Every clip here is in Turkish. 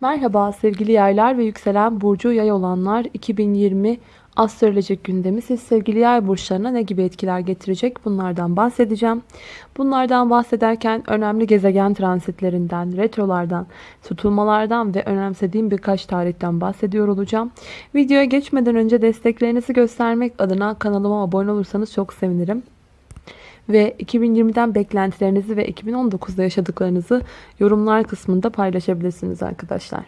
Merhaba sevgili yaylar ve yükselen burcu yay olanlar 2020 astrolojik gündemi siz sevgili yay burçlarına ne gibi etkiler getirecek bunlardan bahsedeceğim. Bunlardan bahsederken önemli gezegen transitlerinden, retrolardan, tutulmalardan ve önemsediğim birkaç tarihten bahsediyor olacağım. Videoya geçmeden önce desteklerinizi göstermek adına kanalıma abone olursanız çok sevinirim ve 2020'den beklentilerinizi ve 2019'da yaşadıklarınızı yorumlar kısmında paylaşabilirsiniz arkadaşlar.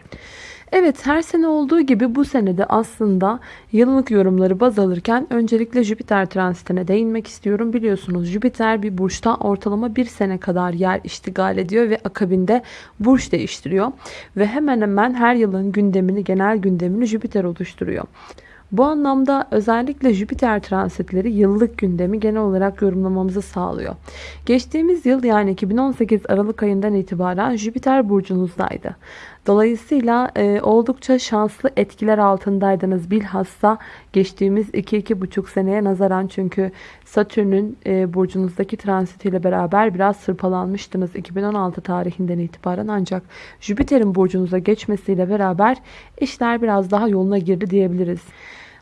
Evet her sene olduğu gibi bu senede aslında yıllık yorumları baz alırken öncelikle Jüpiter transitine değinmek istiyorum. Biliyorsunuz Jüpiter bir burçta ortalama bir sene kadar yer iştigal ediyor ve akabinde burç değiştiriyor. Ve hemen hemen her yılın gündemini genel gündemini Jüpiter oluşturuyor. Bu anlamda özellikle Jüpiter transitleri yıllık gündemi genel olarak yorumlamamızı sağlıyor. Geçtiğimiz yıl yani 2018 Aralık ayından itibaren Jüpiter burcunuzdaydı. Dolayısıyla e, oldukça şanslı etkiler altındaydınız. Bilhassa geçtiğimiz 2-2,5 seneye nazaran çünkü Satürn'ün e, burcunuzdaki transitiyle beraber biraz sırpalanmıştınız 2016 tarihinden itibaren ancak Jüpiter'in burcunuza geçmesiyle beraber işler biraz daha yoluna girdi diyebiliriz.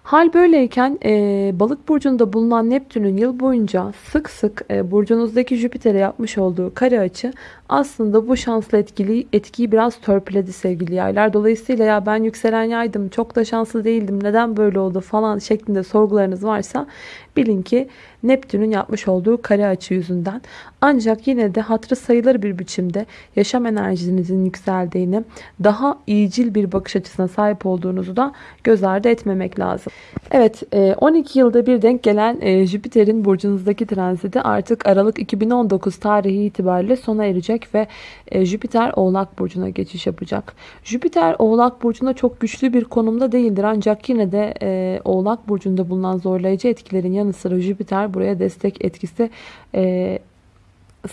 Hal böyleyken e, balık burcunda bulunan Neptün'ün yıl boyunca sık sık e, burcunuzdaki Jüpiter'e yapmış olduğu kare açı aslında bu şanslı etkili, etkiyi biraz törpüledi sevgili yaylar. Dolayısıyla ya ben yükselen yaydım çok da şanslı değildim neden böyle oldu falan şeklinde sorgularınız varsa bilin ki Neptün'ün yapmış olduğu kare açı yüzünden. Ancak yine de hatırı sayılır bir biçimde yaşam enerjinizin yükseldiğini, daha iyicil bir bakış açısına sahip olduğunuzu da göz ardı etmemek lazım. Evet 12 e, yılda bir denk gelen e, Jüpiter'in burcunuzdaki transiti artık Aralık 2019 tarihi itibariyle sona erecek ve e, Jüpiter Oğlak Burcu'na geçiş yapacak. Jüpiter Oğlak Burcu'nda çok güçlü bir konumda değildir ancak yine de Oğlak Burcu'nda bulunan zorlayıcı etkilerin yanı sıra Jüpiter buraya destek etkisi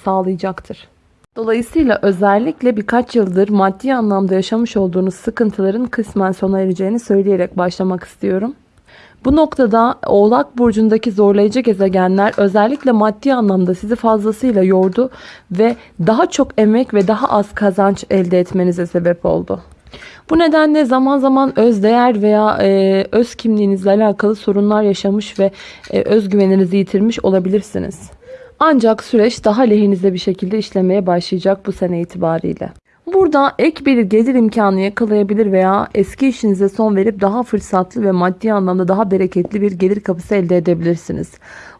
sağlayacaktır. Dolayısıyla özellikle birkaç yıldır maddi anlamda yaşamış olduğunuz sıkıntıların kısmen sona ereceğini söyleyerek başlamak istiyorum. Bu noktada Oğlak Burcu'ndaki zorlayıcı gezegenler özellikle maddi anlamda sizi fazlasıyla yordu ve daha çok emek ve daha az kazanç elde etmenize sebep oldu. Bu nedenle zaman zaman öz değer veya e, öz kimliğinizle alakalı sorunlar yaşamış ve e, özgüveninizi yitirmiş olabilirsiniz. Ancak süreç daha lehinize bir şekilde işlemeye başlayacak bu sene itibariyle. Burada ek bir gelir imkanı yakalayabilir veya eski işinize son verip daha fırsatlı ve maddi anlamda daha bereketli bir gelir kapısı elde edebilirsiniz.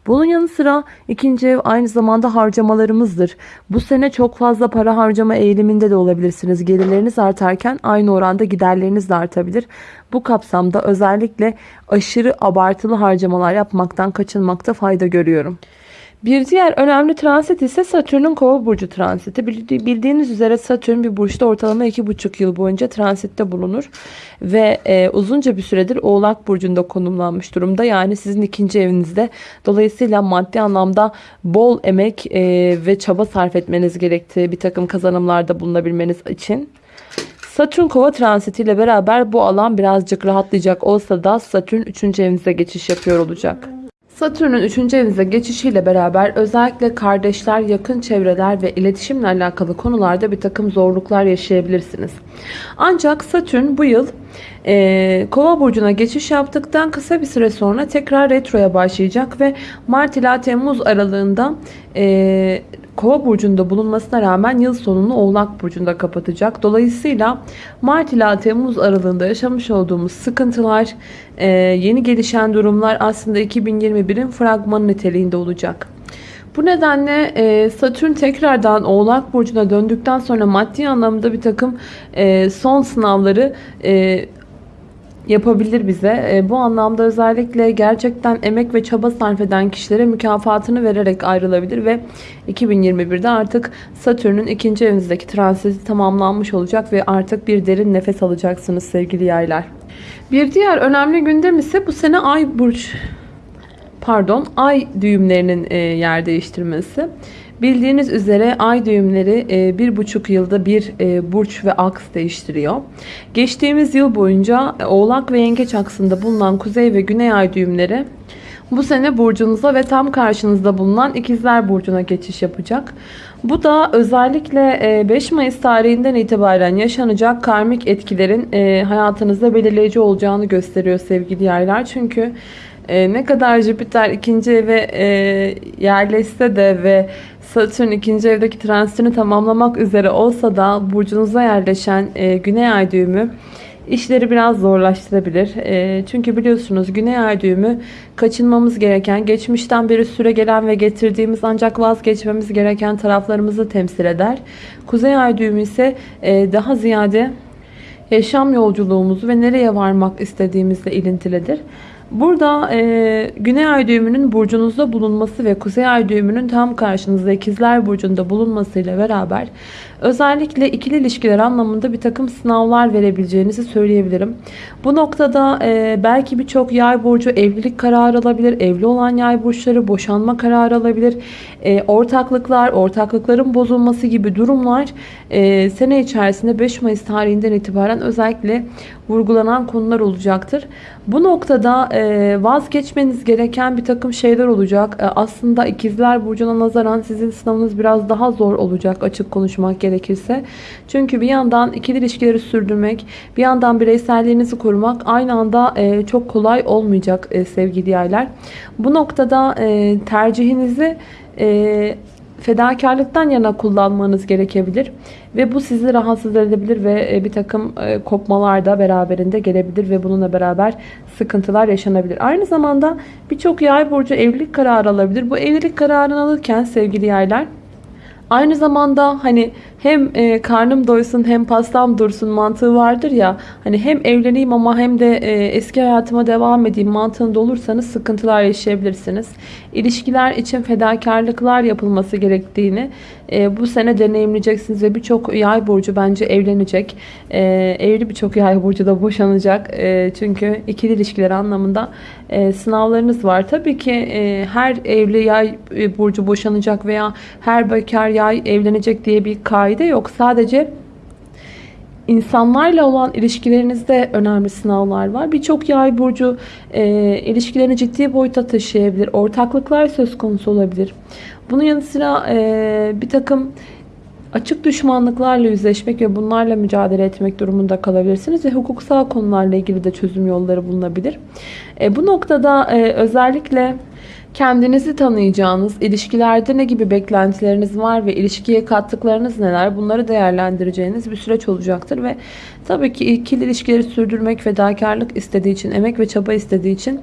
Bunun yanı sıra ikinci ev aynı zamanda harcamalarımızdır. Bu sene çok fazla para harcama eğiliminde de olabilirsiniz. Gelirleriniz artarken aynı oranda giderleriniz de artabilir. Bu kapsamda özellikle aşırı abartılı harcamalar yapmaktan kaçınmakta fayda görüyorum. Bir diğer önemli transit ise Satürn'ün kova burcu transiti. Bildiğiniz üzere Satürn bir burçta ortalama 2,5 yıl boyunca transitte bulunur. Ve e, uzunca bir süredir Oğlak burcunda konumlanmış durumda. Yani sizin ikinci evinizde. Dolayısıyla maddi anlamda bol emek e, ve çaba sarf etmeniz gerektiği bir takım kazanımlarda bulunabilmeniz için. Satürn kova transitiyle beraber bu alan birazcık rahatlayacak olsa da Satürn 3. evinize geçiş yapıyor olacak. Satürn'ün 3. evinize geçişiyle beraber özellikle kardeşler, yakın çevreler ve iletişimle alakalı konularda bir takım zorluklar yaşayabilirsiniz. Ancak Satürn bu yıl e, Kova burcuna geçiş yaptıktan kısa bir süre sonra tekrar retroya başlayacak ve Mart ila Temmuz aralığında e, Kova burcunda bulunmasına rağmen yıl sonunu Oğlak burcunda kapatacak. Dolayısıyla Mart ila Temmuz aralığında yaşamış olduğumuz sıkıntılar, e, yeni gelişen durumlar aslında 2021'in fragmanı niteliğinde olacak. Bu nedenle e, Satürn tekrardan Oğlak Burcu'na döndükten sonra maddi anlamda bir takım e, son sınavları yapabilir bize. E, bu anlamda özellikle gerçekten emek ve çaba sarf eden kişilere mükafatını vererek ayrılabilir ve 2021'de artık Satürn'ün ikinci evinizdeki transiti tamamlanmış olacak ve artık bir derin nefes alacaksınız sevgili yaylar. Bir diğer önemli gündem ise bu sene ay burç pardon ay düğümlerinin e, yer değiştirmesi. Bildiğiniz üzere ay düğümleri e, bir buçuk yılda bir e, burç ve aks değiştiriyor. Geçtiğimiz yıl boyunca Oğlak ve Yengeç aksında bulunan kuzey ve güney ay düğümleri bu sene burcunuza ve tam karşınızda bulunan ikizler burcuna geçiş yapacak. Bu da özellikle 5 Mayıs tarihinden itibaren yaşanacak karmik etkilerin hayatınızda belirleyici olacağını gösteriyor sevgili yaylar. Çünkü ne kadar Jüpiter ikinci eve yerleşse de ve Satürn ikinci evdeki transitini tamamlamak üzere olsa da burcunuza yerleşen Güney Ay düğümü işleri biraz zorlaştırabilir. E, çünkü biliyorsunuz Güney Ay düğümü kaçınmamız gereken, geçmişten beri süre gelen ve getirdiğimiz ancak vazgeçmemiz gereken taraflarımızı temsil eder. Kuzey Ay düğümü ise e, daha ziyade yaşam yolculuğumuzu ve nereye varmak istediğimizle ilintilidir. Burada e, Güney Ay düğümünün burcunuzda bulunması ve Kuzey Ay düğümünün tam karşınızda ikizler burcunda bulunmasıyla beraber özellikle ikili ilişkiler anlamında bir takım sınavlar verebileceğinizi söyleyebilirim. Bu noktada e, belki birçok yay burcu evlilik kararı alabilir. Evli olan yay burçları boşanma kararı alabilir. E, ortaklıklar, ortaklıkların bozulması gibi durumlar e, sene içerisinde 5 Mayıs tarihinden itibaren özellikle vurgulanan konular olacaktır. Bu noktada e, vazgeçmeniz gereken bir takım şeyler olacak. E, aslında ikizler burcuna nazaran sizin sınavınız biraz daha zor olacak açık konuşmak gerekirse. Çünkü bir yandan ikili ilişkileri sürdürmek, bir yandan bireyselliğinizi korumak aynı anda e, çok kolay olmayacak sevgili yaylar. Bu noktada tercihinizi fedakarlıktan yana kullanmanız gerekebilir. Ve bu sizi rahatsız edebilir ve e, bir takım e, kopmalar da beraberinde gelebilir ve bununla beraber sıkıntılar yaşanabilir. Aynı zamanda birçok yay burcu evlilik kararı alabilir. Bu evlilik kararını alırken sevgili yaylar Aynı zamanda hani hem e, karnım doysun hem pastam dursun mantığı vardır ya. Hani hem evleneyim ama hem de e, eski hayatıma devam edeyim mantığında olursanız sıkıntılar yaşayabilirsiniz. İlişkiler için fedakarlıklar yapılması gerektiğini e, bu sene deneyimleyeceksiniz ve birçok yay burcu bence evlenecek. E, evli birçok yay burcu da boşanacak. E, çünkü ikili ilişkiler anlamında e, sınavlarınız var. Tabii ki e, her evli yay e, burcu boşanacak veya her bekar yay evlenecek diye bir kaide yok. Sadece insanlarla olan ilişkilerinizde önemli sınavlar var. Birçok yay burcu e, ilişkilerini ciddi boyuta taşıyabilir. Ortaklıklar söz konusu olabilir. Bunun yanı sıra e, bir takım açık düşmanlıklarla yüzleşmek ve bunlarla mücadele etmek durumunda kalabilirsiniz ve hukuksal konularla ilgili de çözüm yolları bulunabilir. E, bu noktada e, özellikle kendinizi tanıyacağınız, ilişkilerde ne gibi beklentileriniz var ve ilişkiye kattıklarınız neler bunları değerlendireceğiniz bir süreç olacaktır ve tabii ki ikili ilişkileri sürdürmek fedakarlık istediği için, emek ve çaba istediği için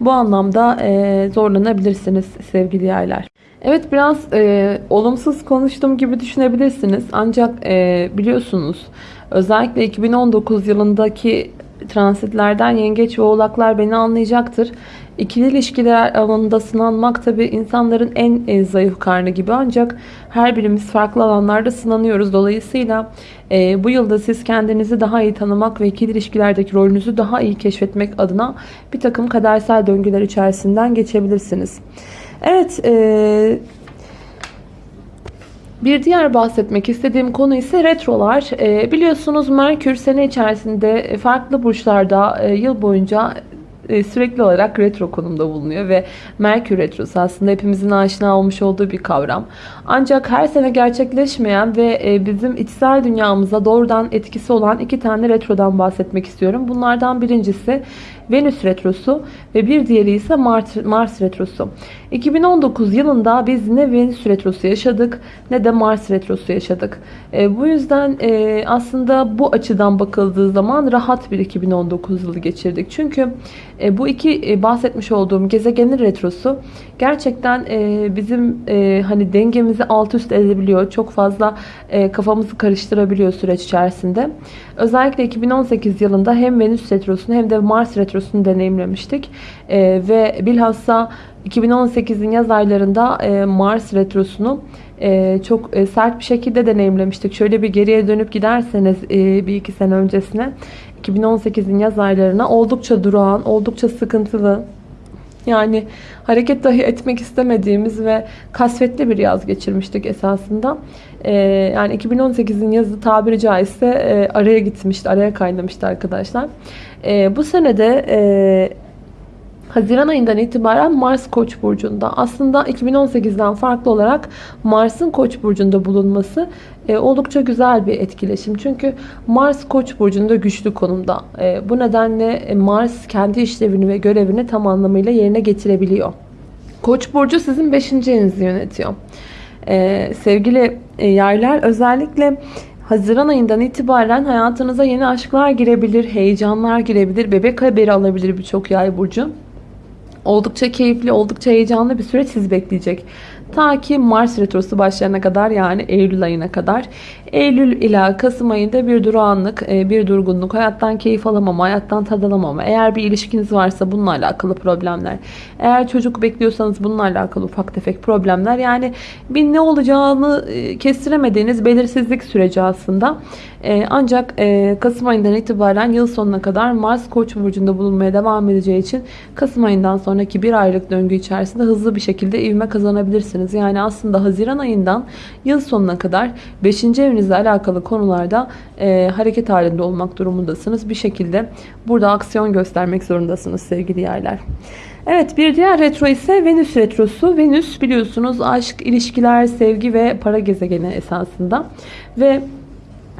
bu anlamda e, zorlanabilirsiniz sevgili yaylar. Evet biraz e, olumsuz konuştuğum gibi düşünebilirsiniz. Ancak e, biliyorsunuz özellikle 2019 yılındaki transitlerden yengeç ve oğlaklar beni anlayacaktır. İkili ilişkiler alanında sınanmak tabi insanların en, en zayıf karnı gibi ancak her birimiz farklı alanlarda sınanıyoruz. Dolayısıyla e, bu yılda siz kendinizi daha iyi tanımak ve ikili ilişkilerdeki rolünüzü daha iyi keşfetmek adına bir takım kadersel döngüler içerisinden geçebilirsiniz. Evet, e, bir diğer bahsetmek istediğim konu ise retrolar. E, biliyorsunuz Merkür sene içerisinde farklı burçlarda e, yıl boyunca e, sürekli olarak retro konumda bulunuyor ve Merkür Retrosu aslında hepimizin aşina olmuş olduğu bir kavram. Ancak her sene gerçekleşmeyen ve e, bizim içsel dünyamıza doğrudan etkisi olan iki tane retrodan bahsetmek istiyorum. Bunlardan birincisi Venüs Retrosu ve bir diğeri ise Mars, Mars Retrosu. 2019 yılında biz ne Venüs Retrosu yaşadık ne de Mars Retrosu yaşadık. E, bu yüzden e, aslında bu açıdan bakıldığı zaman rahat bir 2019 yılı geçirdik. Çünkü e, bu iki e, bahsetmiş olduğum gezegenin retrosu gerçekten e, bizim e, hani dengemizi alt üst edebiliyor. Çok fazla e, kafamızı karıştırabiliyor süreç içerisinde. Özellikle 2018 yılında hem Venüs retrosunu hem de Mars retrosunu deneyimlemiştik. E, ve bilhassa 2018'in yaz aylarında e, Mars retrosunu e, çok e, sert bir şekilde deneyimlemiştik. Şöyle bir geriye dönüp giderseniz e, bir iki sene öncesine 2018'in yaz aylarına oldukça durağan, oldukça sıkıntılı, yani hareket dahi etmek istemediğimiz ve kasvetli bir yaz geçirmiştik esasında. Ee, yani 2018'in yazı tabiri caizse e, araya gitmişti, araya kaynamıştı arkadaşlar. E, bu senede e, Haziran ayından itibaren Mars Koç burcunda. Aslında 2018'den farklı olarak Mars'ın Koç burcunda bulunması e, oldukça güzel bir etkileşim. Çünkü Mars Koç burcunda güçlü konumda. E, bu nedenle e, Mars kendi işlevini ve görevini tam anlamıyla yerine getirebiliyor. Koç burcu sizin 5. evinizi yönetiyor. E, sevgili e, yaylar özellikle Haziran ayından itibaren hayatınıza yeni aşklar girebilir, heyecanlar girebilir, bebek haberi alabilir birçok yay burcu. Oldukça keyifli, oldukça heyecanlı bir süreç sizi bekleyecek. Ta ki Mars Retrosu başlayana kadar yani Eylül ayına kadar. Eylül ila Kasım ayında bir durağanlık, e, bir durgunluk, hayattan keyif alamama, hayattan tad alamama. Eğer bir ilişkiniz varsa bununla alakalı problemler. Eğer çocuk bekliyorsanız bununla alakalı ufak tefek problemler. Yani bir ne olacağını e, kestiremediğiniz belirsizlik süreci aslında. E, ancak Kasım ayından itibaren yıl sonuna kadar Mars Koç burcunda bulunmaya devam edeceği için Kasım ayından sonraki bir aylık döngü içerisinde hızlı bir şekilde ivme kazanabilirsiniz. Yani aslında Haziran ayından yıl sonuna kadar 5. evinizle alakalı konularda e, hareket halinde olmak durumundasınız. Bir şekilde burada aksiyon göstermek zorundasınız sevgili yerler. Evet bir diğer retro ise Venüs retrosu. Venüs biliyorsunuz aşk, ilişkiler, sevgi ve para gezegeni esasında. Ve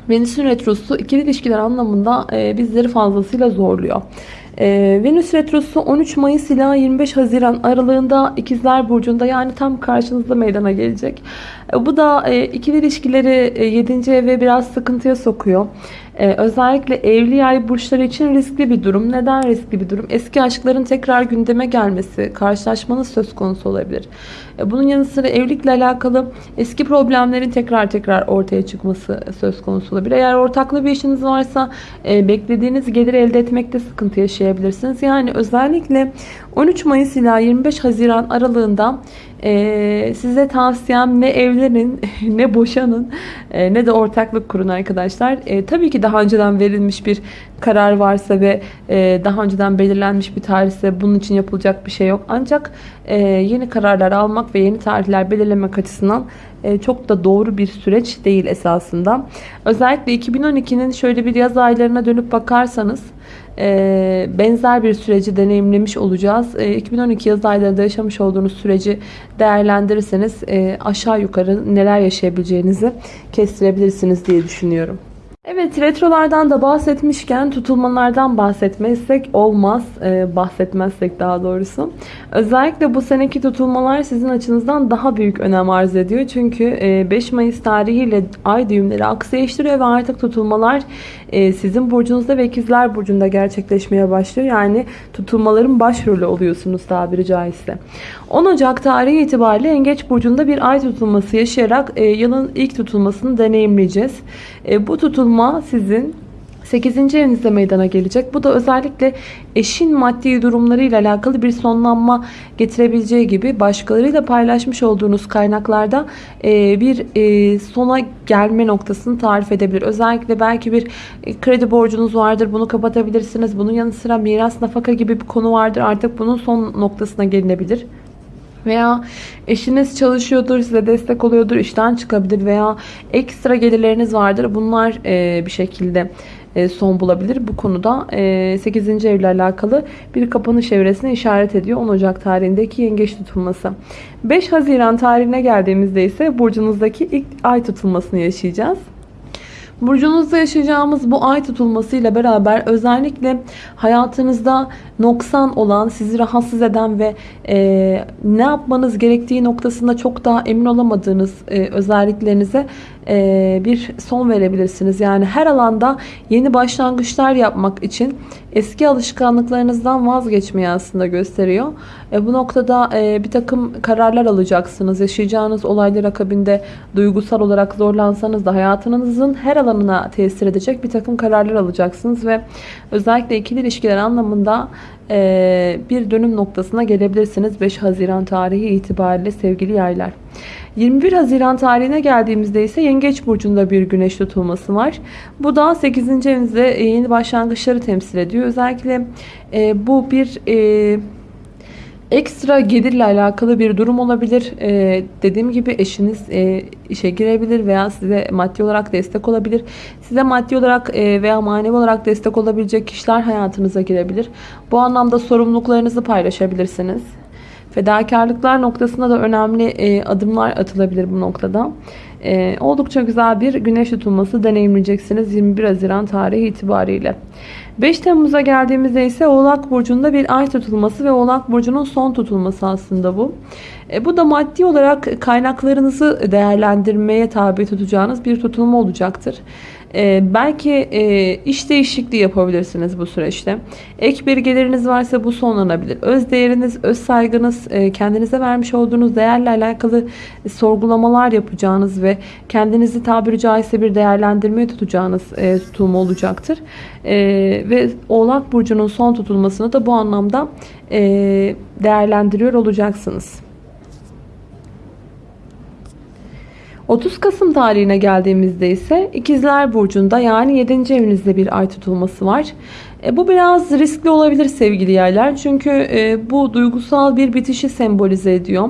Venüs'ün retrosu ikili ilişkiler anlamında e, bizleri fazlasıyla zorluyor. E, Venüs Retrosu 13 Mayıs ila 25 Haziran aralığında İkizler Burcu'nda yani tam karşınızda meydana gelecek. E, bu da e, ikili ilişkileri e, 7. eve biraz sıkıntıya sokuyor. Ee, özellikle evli yay burçları için riskli bir durum. Neden riskli bir durum? Eski aşkların tekrar gündeme gelmesi, karşılaşmanız söz konusu olabilir. Bunun yanı sıra evlilikle alakalı eski problemlerin tekrar tekrar ortaya çıkması söz konusu olabilir. Eğer ortaklı bir işiniz varsa e, beklediğiniz gelir elde etmekte sıkıntı yaşayabilirsiniz. Yani özellikle 13 Mayıs ila 25 Haziran aralığında ee, size tavsiyem ne evlenin ne boşanın e, ne de ortaklık kurun arkadaşlar. E, tabii ki daha önceden verilmiş bir karar varsa ve e, daha önceden belirlenmiş bir tarihse bunun için yapılacak bir şey yok. Ancak e, yeni kararlar almak ve yeni tarihler belirlemek açısından e, çok da doğru bir süreç değil esasında. Özellikle 2012'nin şöyle bir yaz aylarına dönüp bakarsanız e, benzer bir süreci deneyimlemiş olacağız. E, 2012 yaz aylarında yaşamış olduğunuz süreci değerlendirirseniz e, aşağı yukarı neler yaşayabileceğinizi kestirebilirsiniz diye düşünüyorum. Evet retrolardan da bahsetmişken tutulmalardan bahsetmezsek olmaz. Ee, bahsetmezsek daha doğrusu. Özellikle bu seneki tutulmalar sizin açınızdan daha büyük önem arz ediyor. Çünkü e, 5 Mayıs tarihiyle ay düğümleri aksi eşliyor ve artık tutulmalar e, sizin burcunuzda ve ikizler burcunda gerçekleşmeye başlıyor. Yani tutulmaların başrolü oluyorsunuz tabiri caizse. 10 Ocak tarihi itibariyle Yengeç burcunda bir ay tutulması yaşayarak e, yılın ilk tutulmasını deneyimleyeceğiz. E, bu tutulma sizin 8. evinizde meydana gelecek. Bu da özellikle eşin maddi durumlarıyla alakalı bir sonlanma getirebileceği gibi başkalarıyla paylaşmış olduğunuz kaynaklarda e, bir e, sona gelme noktasını tarif edebilir. Özellikle belki bir e, kredi borcunuz vardır. Bunu kapatabilirsiniz. Bunun yanı sıra miras nafaka gibi bir konu vardır. Artık bunun son noktasına gelinebilir. Veya eşiniz çalışıyordur, size destek oluyordur, işten çıkabilir veya ekstra gelirleriniz vardır. Bunlar bir şekilde e, son bulabilir. Bu konuda 8. E, evle alakalı bir kapanış evresine işaret ediyor. 10 Ocak tarihindeki yengeç tutulması. 5 Haziran tarihine geldiğimizde ise burcunuzdaki ilk ay tutulmasını yaşayacağız. Burcunuzda yaşayacağımız bu ay tutulmasıyla beraber özellikle hayatınızda noksan olan, sizi rahatsız eden ve e, ne yapmanız gerektiği noktasında çok daha emin olamadığınız e, özelliklerinize e, bir son verebilirsiniz. Yani her alanda yeni başlangıçlar yapmak için eski alışkanlıklarınızdan vazgeçmeyi aslında gösteriyor. E, bu noktada e, bir takım kararlar alacaksınız. Yaşayacağınız olaylar akabinde duygusal olarak zorlansanız da hayatınızın her alanına tesir edecek bir takım kararlar alacaksınız ve özellikle ikili ilişkiler anlamında e, bir dönüm noktasına gelebilirsiniz 5 Haziran tarihi itibariyle sevgili yaylar. 21 Haziran tarihine geldiğimizde ise Yengeç Burcu'nda bir güneş tutulması var. Bu da 8. evinizde yeni başlangıçları temsil ediyor. Özellikle e, bu bir e, Ekstra gelirle alakalı bir durum olabilir. Ee, dediğim gibi eşiniz e, işe girebilir veya size maddi olarak destek olabilir. Size maddi olarak e, veya manevi olarak destek olabilecek kişiler hayatınıza girebilir. Bu anlamda sorumluluklarınızı paylaşabilirsiniz. Fedakarlıklar noktasında da önemli e, adımlar atılabilir bu noktada. E, oldukça güzel bir güneş tutulması deneyimleyeceksiniz 21 Haziran tarihi itibariyle. 5 Temmuz'a geldiğimizde ise Oğlak Burcu'nda bir ay tutulması ve Oğlak Burcu'nun son tutulması aslında bu. E, bu da maddi olarak kaynaklarınızı değerlendirmeye tabi tutacağınız bir tutulma olacaktır. Ee, belki e, iş değişikliği yapabilirsiniz bu süreçte. Ek bir geliriniz varsa bu sonlanabilir. Öz değeriniz, öz saygınız, e, kendinize vermiş olduğunuz değerle alakalı sorgulamalar yapacağınız ve kendinizi tabiri caizse bir değerlendirmeye tutacağınız e, tutulma olacaktır. E, ve Oğlak Burcu'nun son tutulmasını da bu anlamda e, değerlendiriyor olacaksınız. 30 Kasım tarihine geldiğimizde ise İkizler Burcu'nda yani 7. evinizde bir ay tutulması var. E, bu biraz riskli olabilir sevgili yerler. Çünkü e, bu duygusal bir bitişi sembolize ediyor.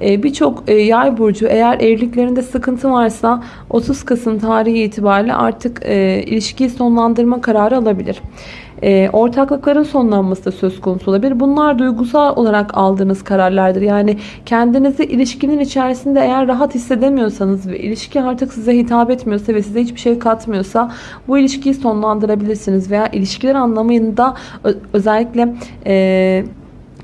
E, Birçok e, yay burcu eğer evliliklerinde sıkıntı varsa 30 Kasım tarihi itibariyle artık e, ilişkiyi sonlandırma kararı alabilir e, ortaklıkların sonlanması da söz konusu olabilir. Bunlar duygusal olarak aldığınız kararlardır. Yani kendinizi ilişkinin içerisinde eğer rahat hissedemiyorsanız ve ilişki artık size hitap etmiyorsa ve size hiçbir şey katmıyorsa bu ilişkiyi sonlandırabilirsiniz. Veya ilişkiler anlamında özellikle... E,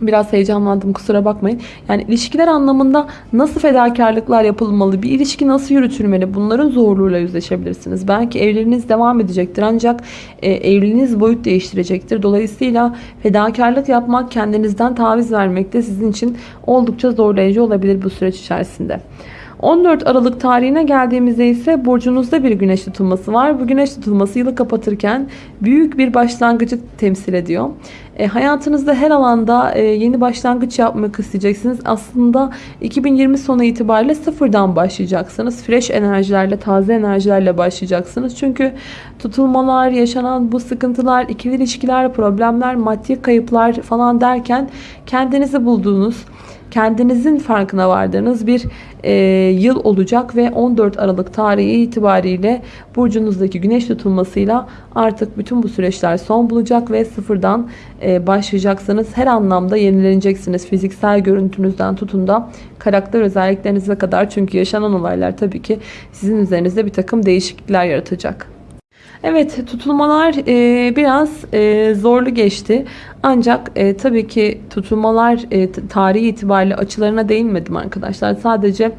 Biraz heyecanlandım kusura bakmayın. Yani ilişkiler anlamında nasıl fedakarlıklar yapılmalı, bir ilişki nasıl yürütülmeli bunların zorluğuyla yüzleşebilirsiniz. Belki evliliğiniz devam edecektir ancak e, evliliğiniz boyut değiştirecektir. Dolayısıyla fedakarlık yapmak, kendinizden taviz vermek de sizin için oldukça zorlayıcı olabilir bu süreç içerisinde. 14 Aralık tarihine geldiğimizde ise burcunuzda bir güneş tutulması var. Bu güneş tutulması yılı kapatırken büyük bir başlangıcı temsil ediyor. E, hayatınızda her alanda e, yeni başlangıç yapmak isteyeceksiniz. Aslında 2020 sonu itibariyle sıfırdan başlayacaksınız. Fresh enerjilerle, taze enerjilerle başlayacaksınız. Çünkü tutulmalar, yaşanan bu sıkıntılar, ikili ilişkiler, problemler, maddi kayıplar falan derken kendinizi bulduğunuz, kendinizin farkına vardığınız bir e, yıl olacak ve 14 Aralık tarihi itibariyle burcunuzdaki güneş tutulmasıyla artık bütün bu süreçler son bulacak ve sıfırdan e, başlayacaksınız. Her anlamda yenileneceksiniz. Fiziksel görüntünüzden tutun da karakter özelliklerinize kadar çünkü yaşanan olaylar tabii ki sizin üzerinizde bir takım değişiklikler yaratacak. Evet tutulmalar e, biraz e, zorlu geçti. Ancak e, tabii ki tutulmalar e, tarihi itibariyle açılarına değinmedim arkadaşlar. Sadece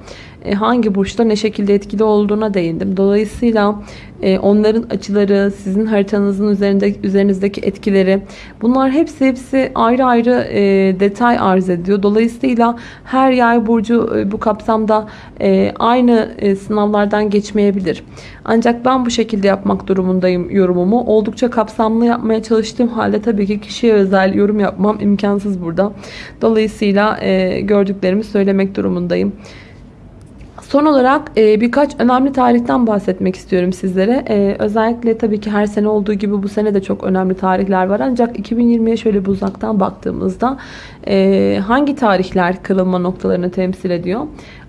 hangi burçta ne şekilde etkili olduğuna değindim. Dolayısıyla e, onların açıları, sizin haritanızın üzerinde üzerinizdeki etkileri bunlar hepsi hepsi ayrı ayrı e, detay arz ediyor. Dolayısıyla her yay burcu bu kapsamda aynı sınavlardan geçmeyebilir. Ancak ben bu şekilde yapmak durumundayım yorumumu. Oldukça kapsamlı yapmaya çalıştığım halde tabii ki kişiye özel yorum yapmam imkansız burada. Dolayısıyla gördüklerimi söylemek durumundayım. Son olarak e, birkaç önemli tarihten bahsetmek istiyorum sizlere. E, özellikle tabii ki her sene olduğu gibi bu sene de çok önemli tarihler var. Ancak 2020'ye şöyle bir uzaktan baktığımızda e, hangi tarihler kırılma noktalarını temsil ediyor?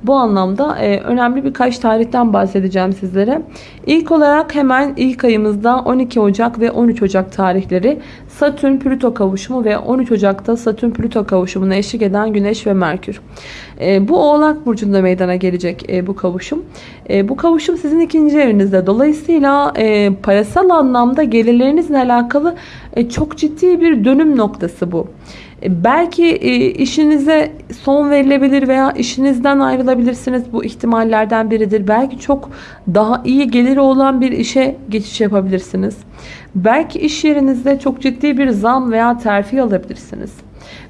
Bu anlamda e, önemli birkaç tarihten bahsedeceğim sizlere. İlk olarak hemen ilk ayımızda 12 Ocak ve 13 Ocak tarihleri Satürn Plüto kavuşumu ve 13 Ocak'ta Satürn Plüto kavuşumuna eşlik eden Güneş ve Merkür. E, bu Oğlak Burcu'nda meydana gelecek e, bu kavuşum. E, bu kavuşum sizin ikinci evinizde. Dolayısıyla e, parasal anlamda gelirlerinizle alakalı e, çok ciddi bir dönüm noktası bu. E, belki e, işinize son verilebilir veya işinizden ayrılabilirsiniz. Bu ihtimallerden biridir. Belki çok daha iyi geliri olan bir işe geçiş yapabilirsiniz. Belki iş yerinizde çok ciddi bir zam veya terfi alabilirsiniz.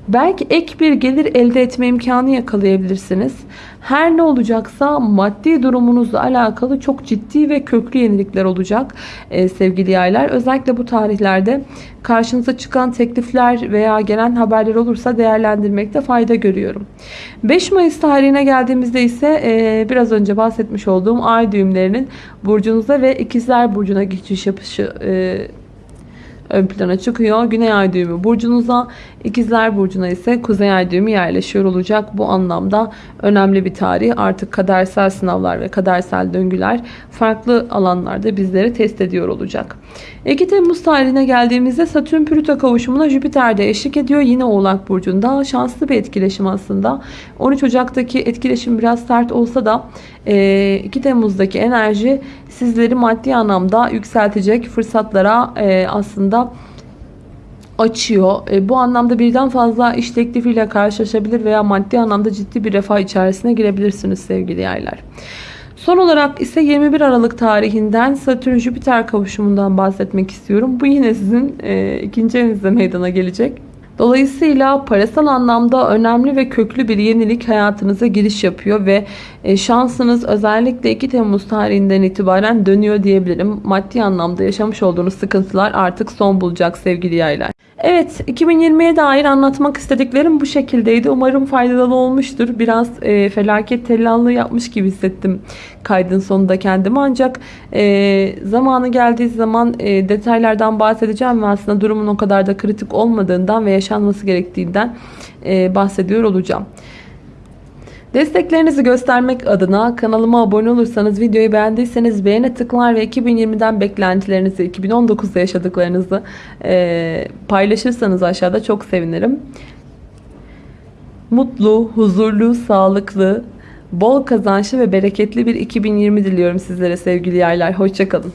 Belki ek bir gelir elde etme imkanı yakalayabilirsiniz. Her ne olacaksa maddi durumunuzla alakalı çok ciddi ve köklü yenilikler olacak ee, sevgili yaylar. Özellikle bu tarihlerde karşınıza çıkan teklifler veya gelen haberler olursa değerlendirmekte fayda görüyorum. 5 Mayıs tarihine geldiğimizde ise e, biraz önce bahsetmiş olduğum ay düğümlerinin burcunuza ve ikizler burcuna geçiş yapışı e, ön plana çıkıyor. Güney ay düğümü burcunuza, ikizler burcuna ise kuzey ay düğümü yerleşiyor olacak. Bu anlamda önemli bir tarih. Artık kadersel sınavlar ve kadersel döngüler farklı alanlarda bizleri test ediyor olacak. 2 Temmuz tarihine geldiğimizde Satürn Plüto kavuşumuna Jüpiter de eşlik ediyor. Yine Oğlak Burcu'nda şanslı bir etkileşim aslında. 13 Ocak'taki etkileşim biraz sert olsa da 2 Temmuz'daki enerji sizleri maddi anlamda yükseltecek fırsatlara aslında açıyor. E, bu anlamda birden fazla iş teklifiyle karşılaşabilir veya maddi anlamda ciddi bir refah içerisine girebilirsiniz sevgili yaylar. Son olarak ise 21 Aralık tarihinden Satürn-Jüpiter kavuşumundan bahsetmek istiyorum. Bu yine sizin e, ikinci evinizde meydana gelecek. Dolayısıyla parasal anlamda önemli ve köklü bir yenilik hayatınıza giriş yapıyor ve e, şansınız özellikle 2 Temmuz tarihinden itibaren dönüyor diyebilirim. Maddi anlamda yaşamış olduğunuz sıkıntılar artık son bulacak sevgili yaylar. Evet 2020'ye dair anlatmak istediklerim bu şekildeydi. Umarım faydalı olmuştur. Biraz e, felaket tellallığı yapmış gibi hissettim kaydın sonunda kendimi. Ancak e, zamanı geldiği zaman e, detaylardan bahsedeceğim ve aslında durumun o kadar da kritik olmadığından ve yaşanması gerektiğinden e, bahsediyor olacağım. Desteklerinizi göstermek adına kanalıma abone olursanız, videoyu beğendiyseniz beğene tıklar ve 2020'den beklentilerinizi, 2019'da yaşadıklarınızı e, paylaşırsanız aşağıda çok sevinirim. Mutlu, huzurlu, sağlıklı, bol kazançlı ve bereketli bir 2020 diliyorum sizlere sevgili yaylar. Hoşçakalın.